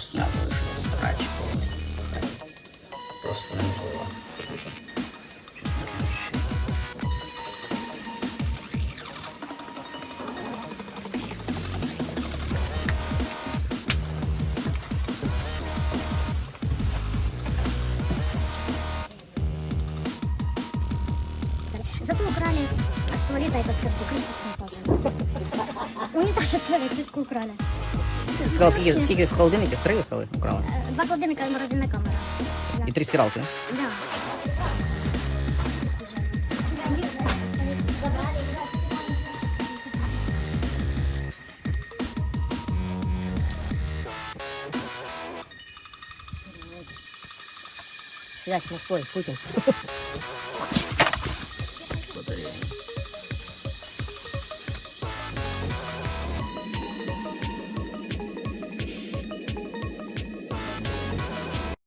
с меня вышел срач полный. Просто на голову. Зато украли как крышечный тоже. Унитаз от туалетчику украли. Ти сказала, скільки, скільки холодильників? Три виходили украли? Е, Два холодильника і морозильна камера. Да. І три стиралки. Да. Связь с Москвой, Путин. Батарея.